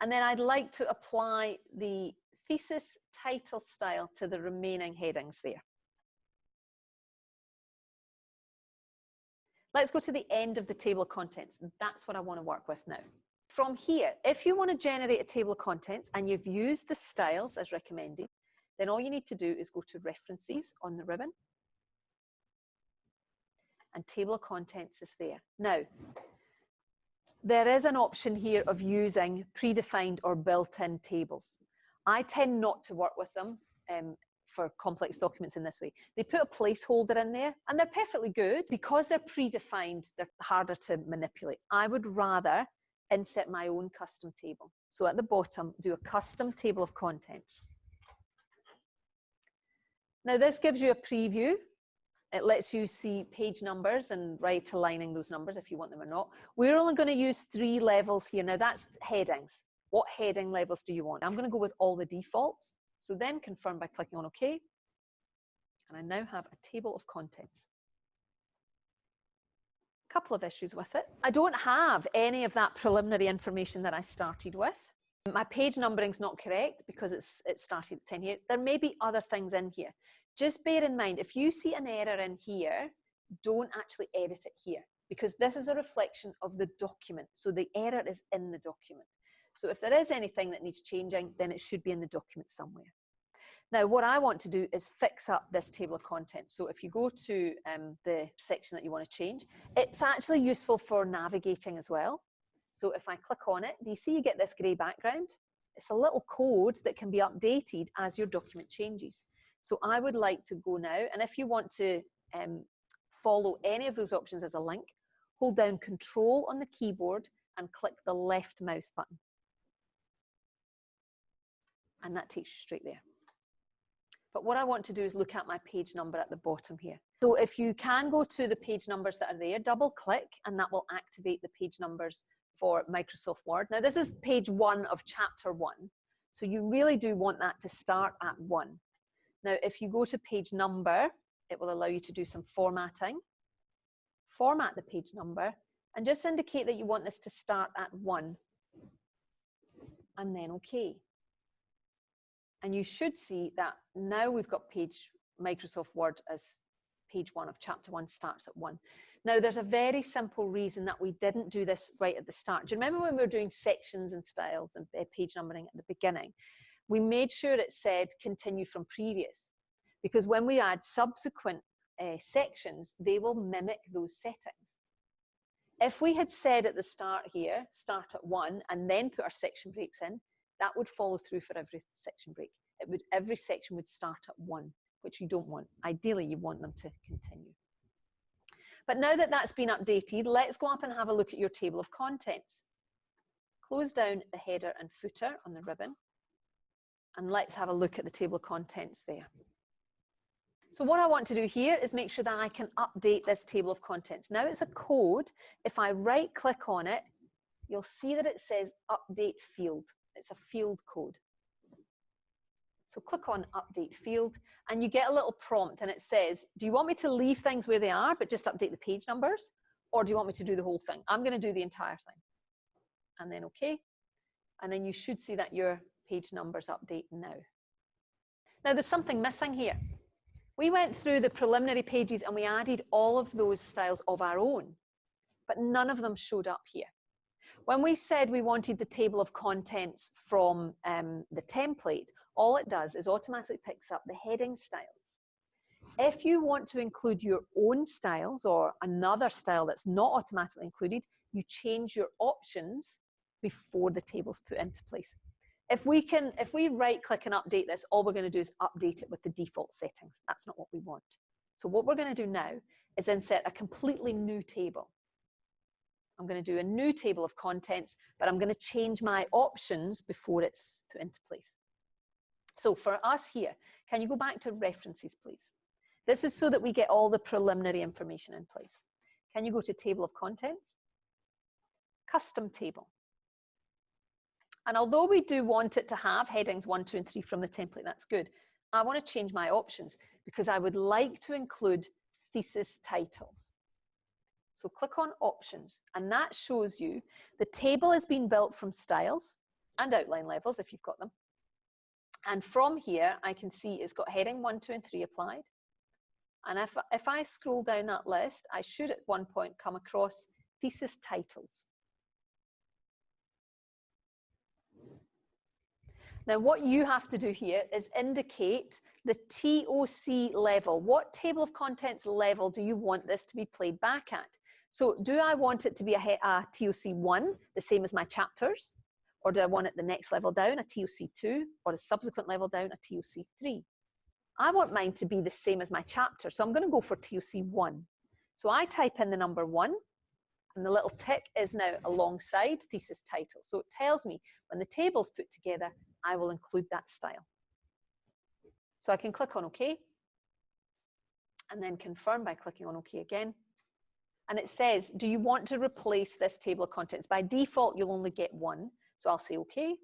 And then I'd like to apply the thesis title style to the remaining headings there. Let's go to the end of the table of contents. That's what I want to work with now. From here, if you want to generate a table of contents and you've used the styles as recommended, then all you need to do is go to references on the ribbon and table of contents is there. Now, there is an option here of using predefined or built-in tables. I tend not to work with them um, for complex documents in this way. They put a placeholder in there and they're perfectly good. Because they're predefined, they're harder to manipulate. I would rather insert my own custom table. So at the bottom, do a custom table of contents. Now this gives you a preview. It lets you see page numbers and right aligning those numbers if you want them or not. We're only going to use three levels here. Now that's headings. What heading levels do you want? I'm going to go with all the defaults. So then confirm by clicking on OK. And I now have a table of contents. Couple of issues with it. I don't have any of that preliminary information that I started with. My page numbering is not correct because it's it started at 10 here. There may be other things in here. Just bear in mind, if you see an error in here, don't actually edit it here because this is a reflection of the document. So the error is in the document. So if there is anything that needs changing, then it should be in the document somewhere. Now, what I want to do is fix up this table of contents. So if you go to um, the section that you want to change, it's actually useful for navigating as well. So if I click on it, do you see you get this grey background? It's a little code that can be updated as your document changes. So I would like to go now, and if you want to um, follow any of those options as a link, hold down Control on the keyboard and click the left mouse button and that takes you straight there. But what I want to do is look at my page number at the bottom here. So if you can go to the page numbers that are there, double click and that will activate the page numbers for Microsoft Word. Now this is page one of chapter one. So you really do want that to start at one. Now if you go to page number, it will allow you to do some formatting. Format the page number and just indicate that you want this to start at one and then okay. And you should see that now we've got page Microsoft Word as page one of chapter one starts at one. Now there's a very simple reason that we didn't do this right at the start. Do you remember when we were doing sections and styles and uh, page numbering at the beginning? We made sure it said continue from previous because when we add subsequent uh, sections, they will mimic those settings. If we had said at the start here, start at one and then put our section breaks in, that would follow through for every section break. It would every section would start at one, which you don't want. Ideally, you want them to continue. But now that that's been updated, let's go up and have a look at your table of contents. Close down the header and footer on the ribbon, and let's have a look at the table of contents there. So what I want to do here is make sure that I can update this table of contents. Now it's a code. If I right click on it, you'll see that it says update field. It's a field code. So click on update field and you get a little prompt and it says, do you want me to leave things where they are, but just update the page numbers? Or do you want me to do the whole thing? I'm gonna do the entire thing. And then okay. And then you should see that your page numbers update now. Now there's something missing here. We went through the preliminary pages and we added all of those styles of our own, but none of them showed up here. When we said we wanted the table of contents from um, the template, all it does is automatically picks up the heading styles. If you want to include your own styles or another style that's not automatically included, you change your options before the table's put into place. If we can, if we right click and update this, all we're going to do is update it with the default settings. That's not what we want. So what we're going to do now is insert a completely new table. I'm going to do a new table of contents, but I'm going to change my options before it's put into place. So for us here, can you go back to references, please? This is so that we get all the preliminary information in place. Can you go to table of contents? Custom table. And although we do want it to have headings one, two, and three from the template, that's good. I want to change my options because I would like to include thesis titles. So click on options and that shows you the table has been built from styles and outline levels if you've got them. And from here, I can see it's got heading one, two, and three applied. And if, if I scroll down that list, I should at one point come across thesis titles. Now, what you have to do here is indicate the TOC level. What table of contents level do you want this to be played back at? So do I want it to be a, a TOC 1, the same as my chapters? Or do I want it the next level down, a TOC 2, or a subsequent level down, a TOC 3? I want mine to be the same as my chapter, so I'm going to go for TOC 1. So I type in the number 1, and the little tick is now alongside thesis title. So it tells me when the table's put together, I will include that style. So I can click on OK, and then confirm by clicking on OK again. And it says, do you want to replace this table of contents? By default, you'll only get one. So I'll say OK.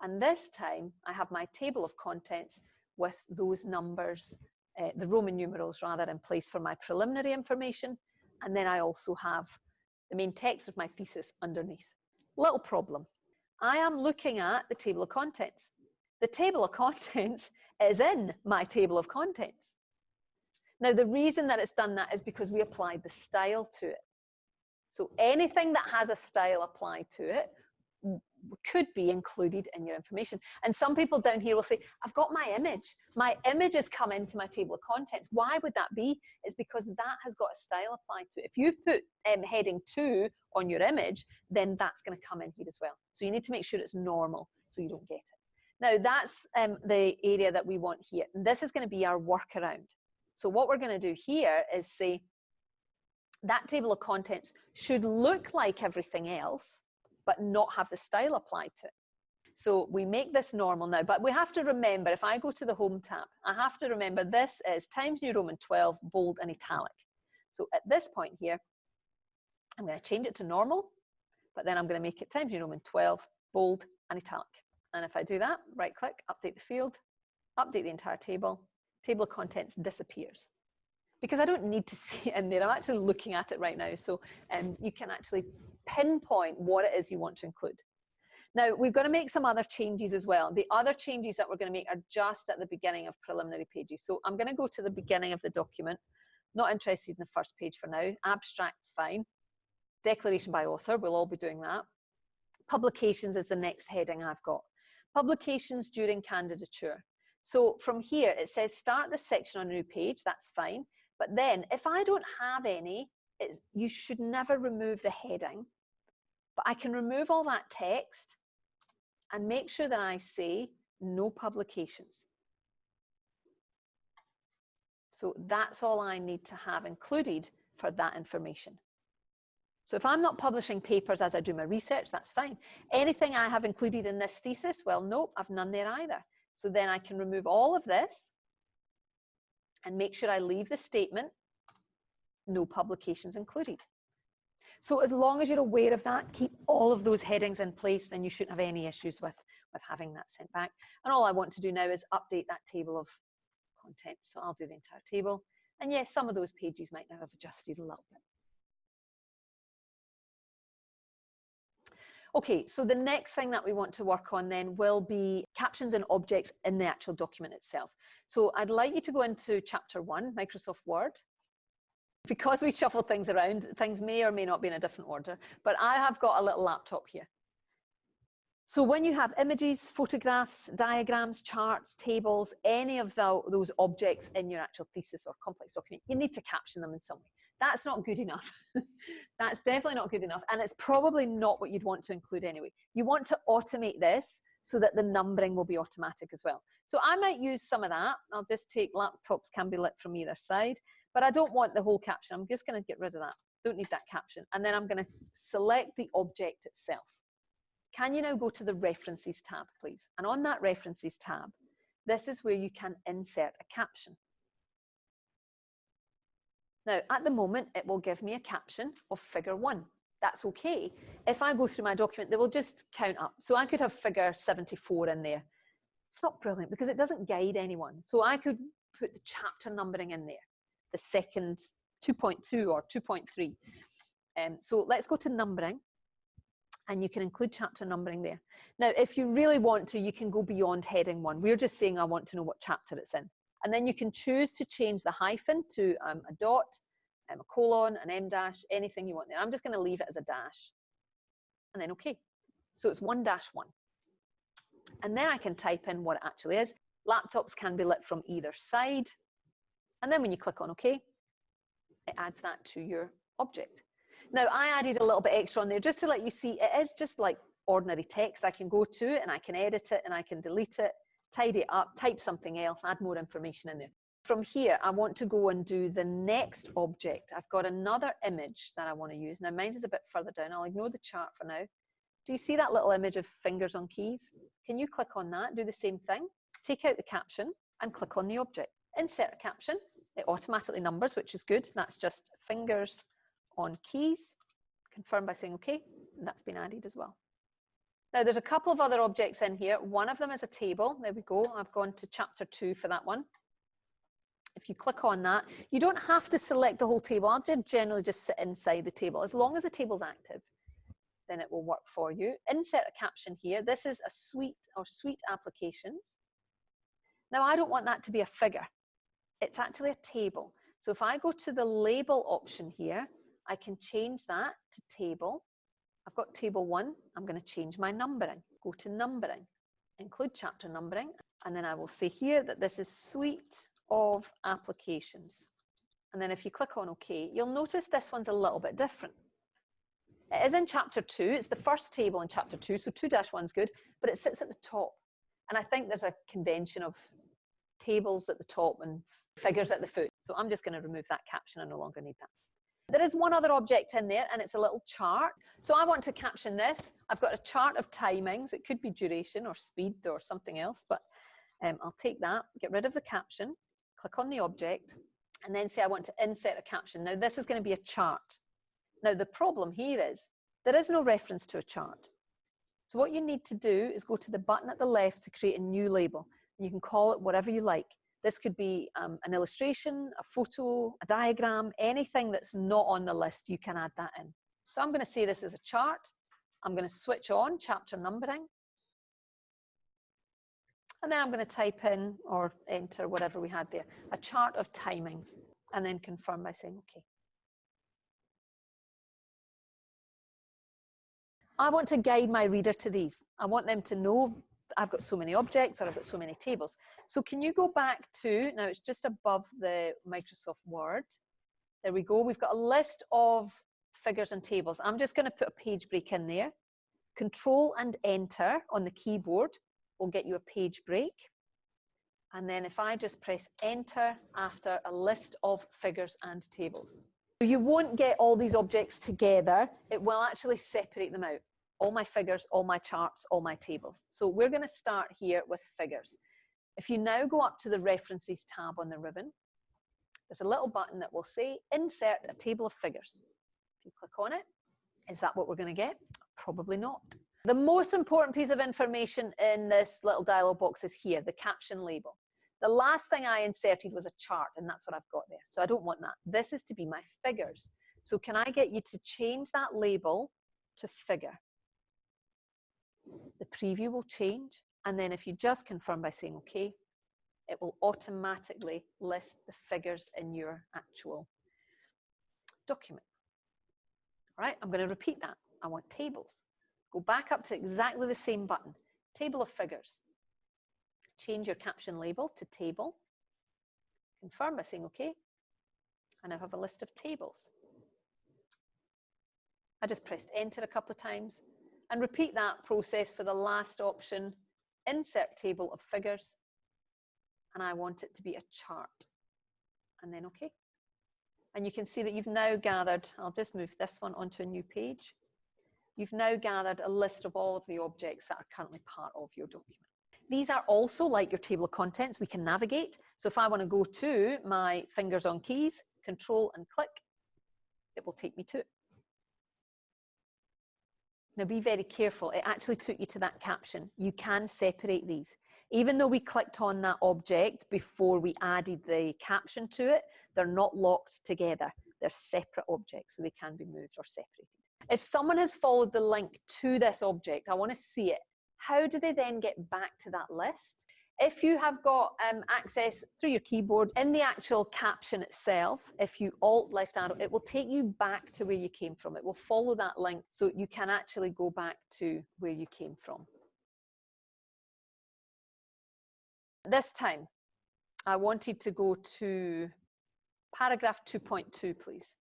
And this time I have my table of contents with those numbers, uh, the Roman numerals rather, in place for my preliminary information. And then I also have the main text of my thesis underneath. Little problem. I am looking at the table of contents. The table of contents is in my table of contents. Now, the reason that it's done that is because we applied the style to it. So anything that has a style applied to it could be included in your information. And some people down here will say, I've got my image. My image has come into my table of contents. Why would that be? It's because that has got a style applied to it. If you've put um, heading two on your image, then that's going to come in here as well. So you need to make sure it's normal so you don't get it. Now that's um, the area that we want here. And this is going to be our workaround. So what we're going to do here is say that table of contents should look like everything else, but not have the style applied to it. So we make this normal now, but we have to remember, if I go to the Home tab, I have to remember this is Times New Roman 12, bold and italic. So at this point here, I'm going to change it to normal, but then I'm going to make it Times New Roman 12, bold and italic. And if I do that, right click, update the field, update the entire table, table of contents disappears because I don't need to see it in there. I'm actually looking at it right now. So um, you can actually pinpoint what it is you want to include. Now, we've got to make some other changes as well. The other changes that we're going to make are just at the beginning of preliminary pages. So I'm going to go to the beginning of the document. Not interested in the first page for now. Abstract's fine. Declaration by author, we'll all be doing that. Publications is the next heading I've got. Publications during candidature. So from here, it says start this section on a new page, that's fine. But then if I don't have any, you should never remove the heading. But I can remove all that text and make sure that I say no publications. So that's all I need to have included for that information. So if I'm not publishing papers as I do my research, that's fine. Anything I have included in this thesis, well, nope, I've none there either. So then I can remove all of this and make sure I leave the statement, no publications included. So as long as you're aware of that, keep all of those headings in place, then you shouldn't have any issues with, with having that sent back. And all I want to do now is update that table of contents. So I'll do the entire table. And yes, some of those pages might now have adjusted a little bit. Okay, so the next thing that we want to work on then will be captions and objects in the actual document itself. So I'd like you to go into chapter one, Microsoft Word. Because we shuffle things around, things may or may not be in a different order, but I have got a little laptop here. So when you have images, photographs, diagrams, charts, tables, any of the, those objects in your actual thesis or complex document, you need to caption them in some way. That's not good enough. That's definitely not good enough. And it's probably not what you'd want to include anyway. You want to automate this so that the numbering will be automatic as well. So I might use some of that. I'll just take laptops can be lit from either side, but I don't want the whole caption. I'm just going to get rid of that. Don't need that caption. And then I'm going to select the object itself. Can you now go to the references tab, please? And on that references tab, this is where you can insert a caption. Now, at the moment, it will give me a caption of figure one. that's okay. If I go through my document, they will just count up. So I could have figure 74 in there. It's not brilliant because it doesn't guide anyone. So I could put the chapter numbering in there, the second 2.2 or 2.3. Um, so let's go to numbering and you can include chapter numbering there. Now, if you really want to, you can go beyond heading one. We're just saying I want to know what chapter it's in. And then you can choose to change the hyphen to um, a dot, um, a colon, an em dash, anything you want there. I'm just going to leave it as a dash. And then OK. So it's one dash one. And then I can type in what it actually is. Laptops can be lit from either side. And then when you click on OK, it adds that to your object. Now I added a little bit extra on there just to let you see it is just like ordinary text. I can go to it and I can edit it and I can delete it, tidy it up, type something else, add more information in there. From here, I want to go and do the next object. I've got another image that I want to use. Now mine is a bit further down. I'll ignore the chart for now. Do you see that little image of fingers on keys? Can you click on that, do the same thing, take out the caption and click on the object. Insert a caption, it automatically numbers, which is good. That's just fingers on keys. Confirm by saying okay, and that's been added as well. Now there's a couple of other objects in here. One of them is a table. There we go. I've gone to chapter two for that one. If you click on that, you don't have to select the whole table. I'll generally just sit inside the table. As long as the table's active, then it will work for you. Insert a caption here. This is a suite or suite applications. Now I don't want that to be a figure. It's actually a table. So if I go to the label option here, I can change that to table. I've got table one. I'm going to change my numbering. Go to numbering, include chapter numbering, and then I will say here that this is suite of applications. And then if you click on OK, you'll notice this one's a little bit different. It is in chapter two. It's the first table in chapter two, so 2-1 is good, but it sits at the top. And I think there's a convention of tables at the top and figures at the foot. So I'm just going to remove that caption. I no longer need that. There is one other object in there and it's a little chart. So I want to caption this. I've got a chart of timings. It could be duration or speed or something else, but um, I'll take that, get rid of the caption, click on the object, and then say I want to insert a caption. Now this is going to be a chart. Now the problem here is there is no reference to a chart. So what you need to do is go to the button at the left to create a new label. You can call it whatever you like. This could be um, an illustration, a photo, a diagram, anything that's not on the list, you can add that in. So I'm going to say this is a chart. I'm going to switch on chapter numbering. And then I'm going to type in or enter whatever we had there, a chart of timings, and then confirm by saying OK. I want to guide my reader to these. I want them to know I've got so many objects or I've got so many tables. So can you go back to, now it's just above the Microsoft Word. There we go. We've got a list of figures and tables. I'm just going to put a page break in there. Control and enter on the keyboard will get you a page break. And then if I just press enter after a list of figures and tables. You won't get all these objects together. It will actually separate them out all my figures, all my charts, all my tables. So we're going to start here with figures. If you now go up to the references tab on the ribbon, there's a little button that will say insert a table of figures. If you click on it, is that what we're going to get? Probably not. The most important piece of information in this little dialog box is here, the caption label. The last thing I inserted was a chart and that's what I've got there. So I don't want that. This is to be my figures. So can I get you to change that label to figure? The preview will change. And then if you just confirm by saying okay, it will automatically list the figures in your actual document. All right, I'm going to repeat that. I want tables. Go back up to exactly the same button, table of figures. Change your caption label to table. Confirm by saying okay. And I have a list of tables. I just pressed enter a couple of times and repeat that process for the last option, insert table of figures, and I want it to be a chart, and then okay. And you can see that you've now gathered, I'll just move this one onto a new page. You've now gathered a list of all of the objects that are currently part of your document. These are also like your table of contents, we can navigate. So if I want to go to my fingers on keys, control and click, it will take me to it. Now be very careful. It actually took you to that caption. You can separate these. Even though we clicked on that object before we added the caption to it, they're not locked together. They're separate objects, so they can be moved or separated. If someone has followed the link to this object, I want to see it. How do they then get back to that list? If you have got um, access through your keyboard in the actual caption itself, if you alt left arrow, it will take you back to where you came from. It will follow that link so you can actually go back to where you came from. This time, I wanted to go to paragraph 2.2, please.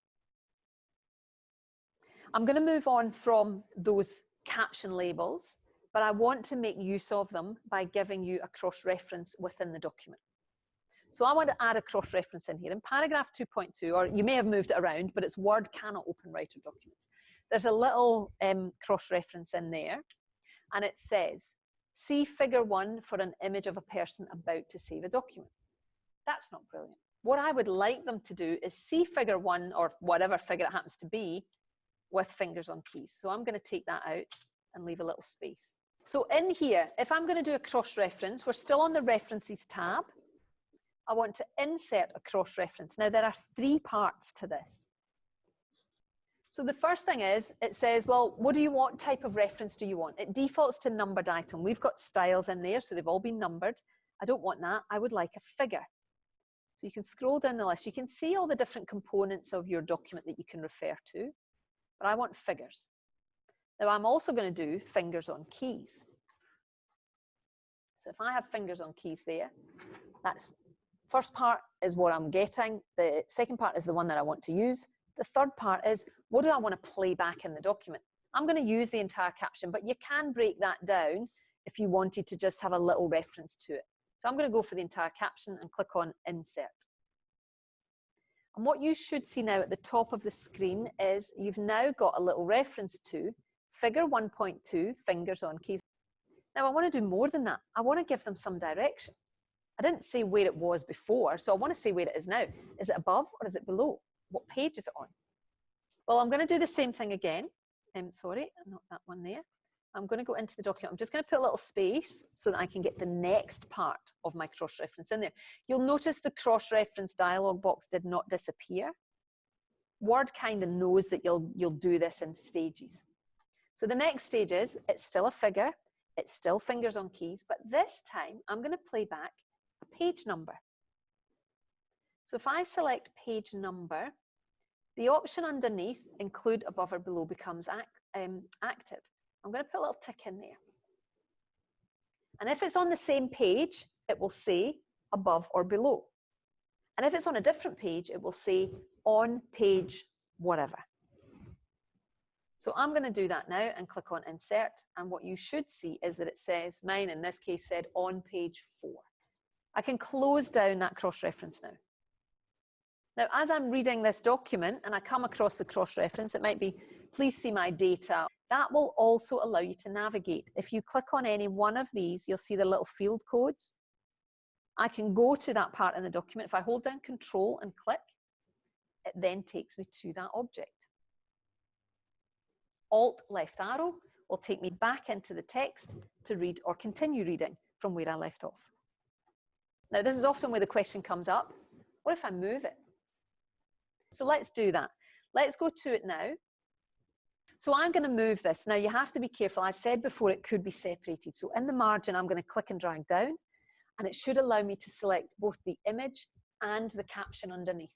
I'm going to move on from those caption labels, but I want to make use of them by giving you a cross-reference within the document. So I want to add a cross-reference in here. In paragraph 2.2, or you may have moved it around, but it's Word cannot open writer documents. There's a little um, cross-reference in there, and it says, see figure one for an image of a person about to save a document. That's not brilliant. What I would like them to do is see figure one, or whatever figure it happens to be, with fingers on keys. So I'm going to take that out and leave a little space. So in here, if I'm going to do a cross-reference, we're still on the references tab. I want to insert a cross-reference. Now there are three parts to this. So the first thing is, it says, well, what do you want type of reference do you want? It defaults to numbered item. We've got styles in there, so they've all been numbered. I don't want that. I would like a figure. So you can scroll down the list. You can see all the different components of your document that you can refer to but I want figures. Now I'm also going to do fingers on keys. So if I have fingers on keys there, that's first part is what I'm getting. The second part is the one that I want to use. The third part is what do I want to play back in the document? I'm going to use the entire caption, but you can break that down if you wanted to just have a little reference to it. So I'm going to go for the entire caption and click on insert. And what you should see now at the top of the screen is you've now got a little reference to figure 1.2, fingers on keys. Now I want to do more than that. I want to give them some direction. I didn't say where it was before, so I want to say where it is now. Is it above or is it below? What page is it on? Well, I'm going to do the same thing again. Um, sorry, not that one there. I'm going to go into the document. I'm just going to put a little space so that I can get the next part of my cross-reference in there. You'll notice the cross-reference dialog box did not disappear. Word kind of knows that you'll, you'll do this in stages. So the next stage is, it's still a figure, it's still fingers on keys, but this time I'm going to play back a page number. So if I select page number, the option underneath, include above or below, becomes um, active. I'm going to put a little tick in there. And if it's on the same page, it will say above or below. And if it's on a different page, it will say on page whatever. So I'm going to do that now and click on insert. And what you should see is that it says, mine in this case said on page four. I can close down that cross-reference now. Now, as I'm reading this document and I come across the cross-reference, it might be, please see my data that will also allow you to navigate. If you click on any one of these, you'll see the little field codes. I can go to that part in the document. If I hold down control and click, it then takes me to that object. Alt left arrow will take me back into the text to read or continue reading from where I left off. Now this is often where the question comes up, what if I move it? So let's do that. Let's go to it now so I'm going to move this. Now you have to be careful. I said before it could be separated. So in the margin, I'm going to click and drag down and it should allow me to select both the image and the caption underneath.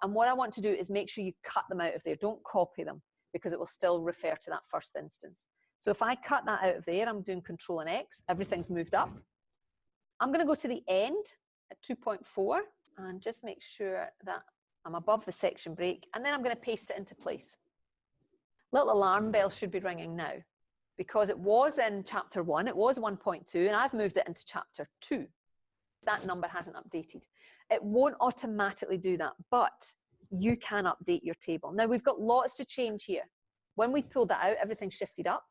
And what I want to do is make sure you cut them out of there. Don't copy them because it will still refer to that first instance. So if I cut that out of there, I'm doing control and X, everything's moved up. I'm going to go to the end at 2.4 and just make sure that I'm above the section break and then I'm going to paste it into place little alarm bell should be ringing now because it was in chapter one, it was 1.2, and I've moved it into chapter two. That number hasn't updated. It won't automatically do that, but you can update your table. Now we've got lots to change here. When we pulled that out, everything's shifted up,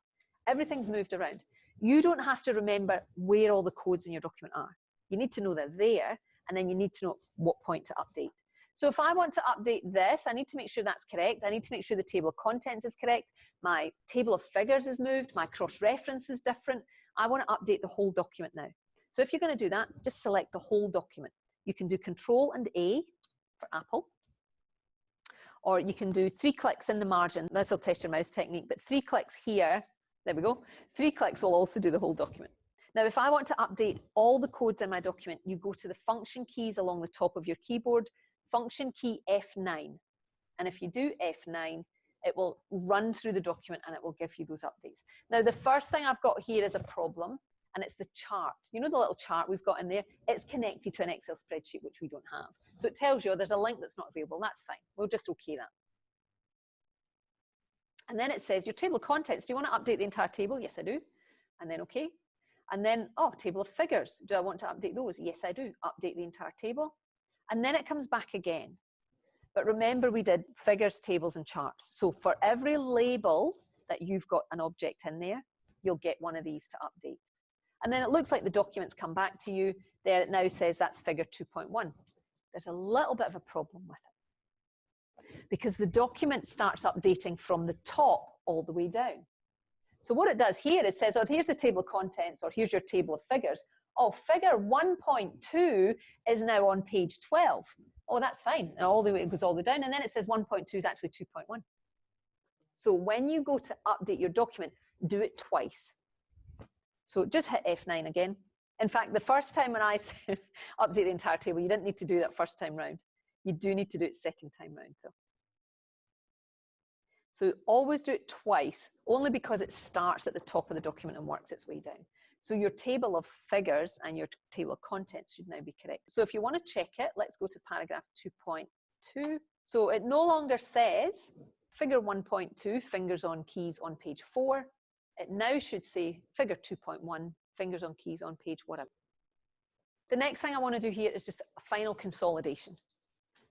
everything's moved around. You don't have to remember where all the codes in your document are. You need to know they're there, and then you need to know what point to update. So if I want to update this, I need to make sure that's correct. I need to make sure the table of contents is correct. My table of figures is moved. My cross-reference is different. I want to update the whole document now. So if you're going to do that, just select the whole document. You can do Control and A for Apple, or you can do three clicks in the margin. This will test your mouse technique, but three clicks here, there we go. Three clicks will also do the whole document. Now, if I want to update all the codes in my document, you go to the function keys along the top of your keyboard, function key F9. And if you do F9, it will run through the document and it will give you those updates. Now, the first thing I've got here is a problem and it's the chart. You know the little chart we've got in there? It's connected to an Excel spreadsheet, which we don't have. So it tells you oh, there's a link that's not available. That's fine. We'll just okay that. And then it says your table of contents. Do you want to update the entire table? Yes, I do. And then okay. And then, oh, table of figures. Do I want to update those? Yes, I do. Update the entire table. And then it comes back again. But remember we did figures, tables, and charts. So for every label that you've got an object in there, you'll get one of these to update. And then it looks like the documents come back to you. There it now says that's figure 2.1. There's a little bit of a problem with it because the document starts updating from the top all the way down. So what it does here is says, oh, here's the table of contents or here's your table of figures. Oh, figure 1.2 is now on page 12. Oh, that's fine. And all the way, it goes all the way down. And then it says 1.2 is actually 2.1. So when you go to update your document, do it twice. So just hit F9 again. In fact, the first time when I said update the entire table, you didn't need to do that first time round. You do need to do it second time round though. So always do it twice, only because it starts at the top of the document and works its way down. So your table of figures and your table of contents should now be correct. So if you want to check it, let's go to paragraph 2.2. So it no longer says figure 1.2, fingers on keys on page four. It now should say figure 2.1, fingers on keys on page whatever. The next thing I want to do here is just a final consolidation.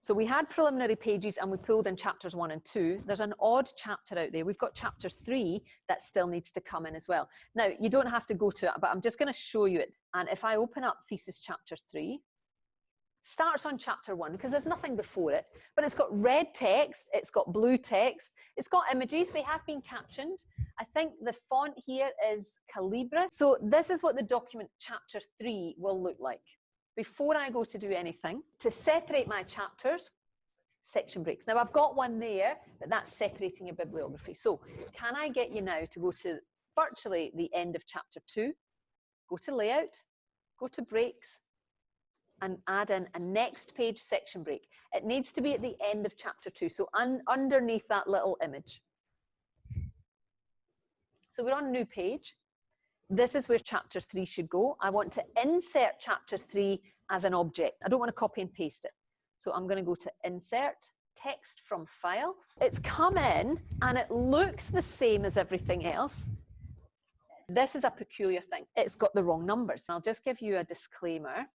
So we had preliminary pages and we pulled in chapters one and two. There's an odd chapter out there. We've got chapter three that still needs to come in as well. Now, you don't have to go to it, but I'm just going to show you it. And if I open up thesis chapter three, starts on chapter one because there's nothing before it, but it's got red text, it's got blue text, it's got images, they have been captioned. I think the font here is Calibri. So this is what the document chapter three will look like. Before I go to do anything, to separate my chapters, section breaks. Now I've got one there, but that's separating your bibliography. So can I get you now to go to virtually the end of chapter two, go to layout, go to breaks, and add in a next page section break. It needs to be at the end of chapter two, so un underneath that little image. So we're on a new page. This is where chapter three should go. I want to insert chapter three as an object. I don't want to copy and paste it. So I'm going to go to insert, text from file. It's come in and it looks the same as everything else. This is a peculiar thing. It's got the wrong numbers. I'll just give you a disclaimer.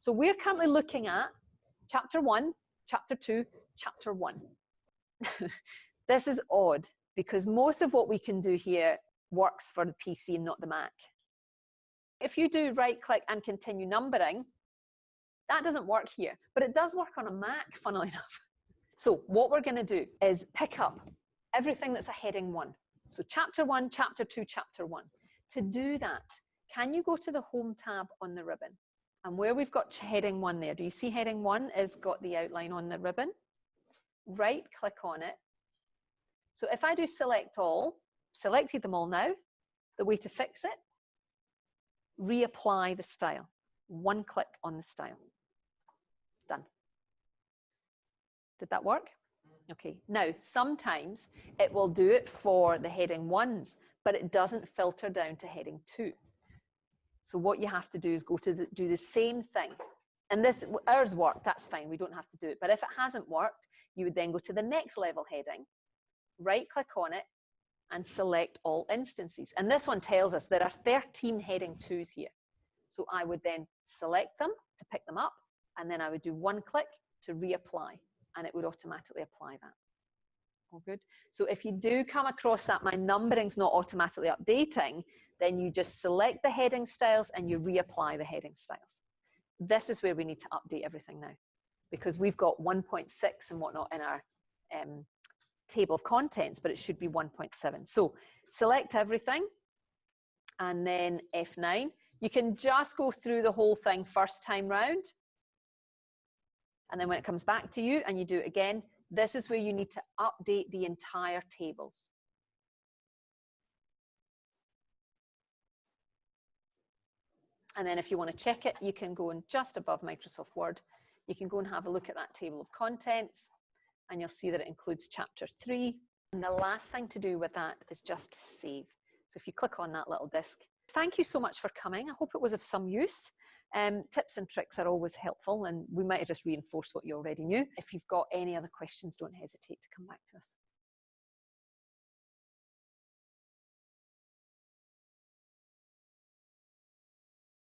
So we're currently looking at chapter one, chapter two, chapter one. this is odd because most of what we can do here works for the PC and not the Mac. If you do right click and continue numbering, that doesn't work here, but it does work on a Mac, funnily enough. So what we're gonna do is pick up everything that's a heading one. So chapter one, chapter two, chapter one. To do that, can you go to the home tab on the ribbon? And where we've got heading one there, do you see heading one has got the outline on the ribbon? Right click on it. So if I do select all, selected them all now, the way to fix it, reapply the style. One click on the style. Done. Did that work? Mm-hmm. Okay, now sometimes it will do it for the heading ones, but it doesn't filter down to heading two. So what you have to do is go to the, do the same thing. And this, ours worked, that's fine, we don't have to do it. But if it hasn't worked, you would then go to the next level heading, right click on it, and select all instances. And this one tells us there are 13 heading twos here. So I would then select them to pick them up, and then I would do one click to reapply, and it would automatically apply that. All good. So if you do come across that my numbering's not automatically updating, then you just select the heading styles and you reapply the heading styles. This is where we need to update everything now. because we've got 1.6 and whatnot in our um, table of contents, but it should be 1.7. So select everything and then F9. You can just go through the whole thing first time round. And then when it comes back to you and you do it again, this is where you need to update the entire tables. And then if you want to check it, you can go and just above Microsoft Word, you can go and have a look at that table of contents and you'll see that it includes chapter three. And the last thing to do with that is just to save. So if you click on that little disc, thank you so much for coming. I hope it was of some use. Um, tips and tricks are always helpful and we might have just reinforced what you already knew. If you've got any other questions, don't hesitate to come back to us.